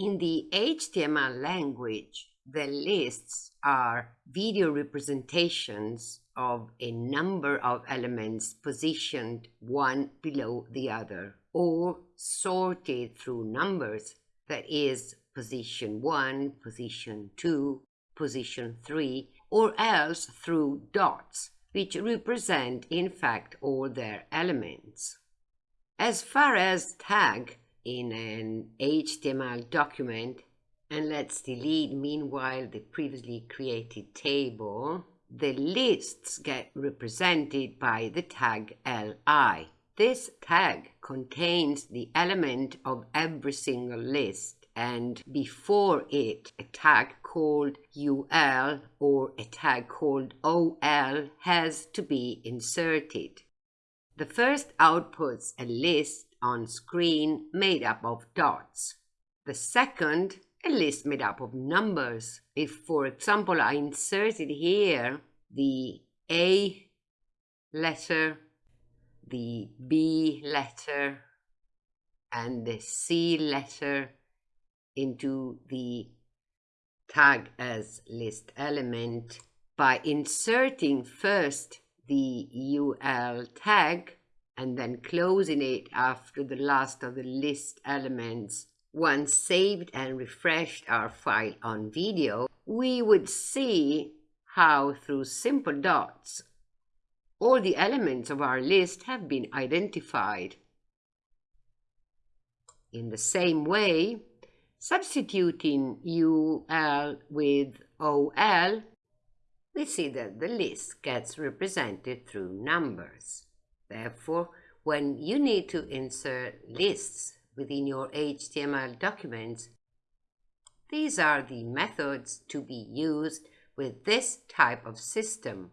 In the HTML language, the lists are video representations of a number of elements positioned one below the other or sorted through numbers, that is, position 1, position 2, position 3, or else through dots, which represent in fact all their elements. As far as tag in an HTML document, and let's delete meanwhile the previously created table, the lists get represented by the tag li. This tag contains the element of every single list and before it a tag called ul or a tag called ol has to be inserted. The first outputs a list on screen made up of dots. The second, a list made up of numbers. If, for example, I inserted here the A letter, the B letter, and the C letter into the tag as list element by inserting first the ul tag and then closing it after the last of the list elements. Once saved and refreshed our file on video, we would see how through simple dots all the elements of our list have been identified. In the same way, substituting UL with OL, we see that the list gets represented through numbers. Therefore, when you need to insert lists within your HTML documents, these are the methods to be used with this type of system.